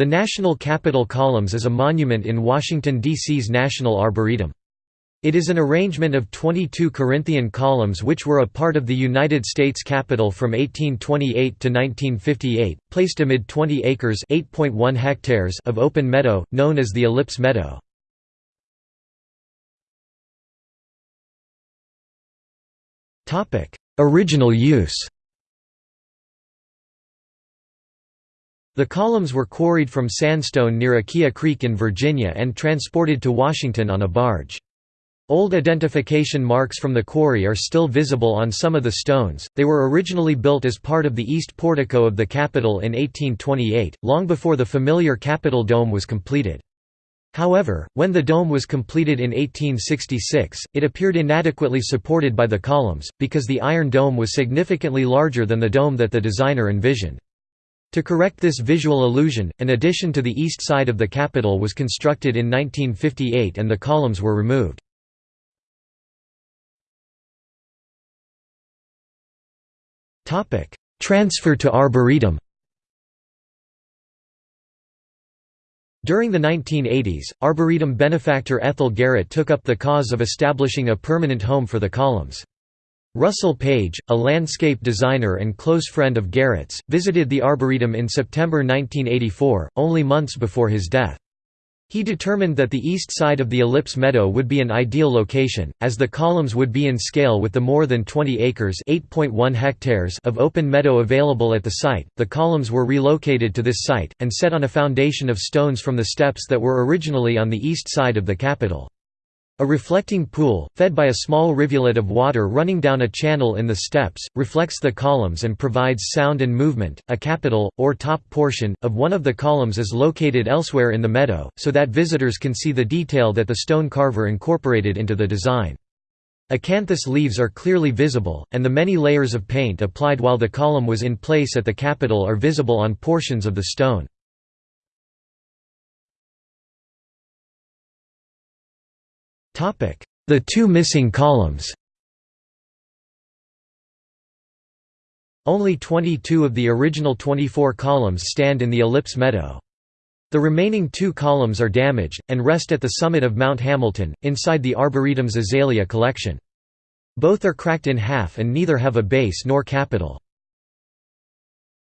The National Capitol Columns is a monument in Washington, D.C.'s National Arboretum. It is an arrangement of 22 Corinthian columns which were a part of the United States Capitol from 1828 to 1958, placed amid 20 acres hectares of open meadow, known as the Ellipse Meadow. Original use The columns were quarried from sandstone near Aquia Creek in Virginia and transported to Washington on a barge. Old identification marks from the quarry are still visible on some of the stones. They were originally built as part of the east portico of the Capitol in 1828, long before the familiar Capitol dome was completed. However, when the dome was completed in 1866, it appeared inadequately supported by the columns, because the Iron Dome was significantly larger than the dome that the designer envisioned. To correct this visual illusion, an addition to the east side of the Capitol was constructed in 1958 and the columns were removed. Transfer to Arboretum During the 1980s, Arboretum benefactor Ethel Garrett took up the cause of establishing a permanent home for the columns. Russell Page, a landscape designer and close friend of Garrett's, visited the Arboretum in September 1984, only months before his death. He determined that the east side of the ellipse meadow would be an ideal location, as the columns would be in scale with the more than 20 acres hectares of open meadow available at the site. The columns were relocated to this site, and set on a foundation of stones from the steps that were originally on the east side of the Capitol. A reflecting pool, fed by a small rivulet of water running down a channel in the steps, reflects the columns and provides sound and movement. A capital, or top portion, of one of the columns is located elsewhere in the meadow, so that visitors can see the detail that the stone carver incorporated into the design. Acanthus leaves are clearly visible, and the many layers of paint applied while the column was in place at the Capitol are visible on portions of the stone. The two missing columns Only 22 of the original 24 columns stand in the ellipse meadow. The remaining two columns are damaged, and rest at the summit of Mount Hamilton, inside the Arboretum's azalea collection. Both are cracked in half and neither have a base nor capital.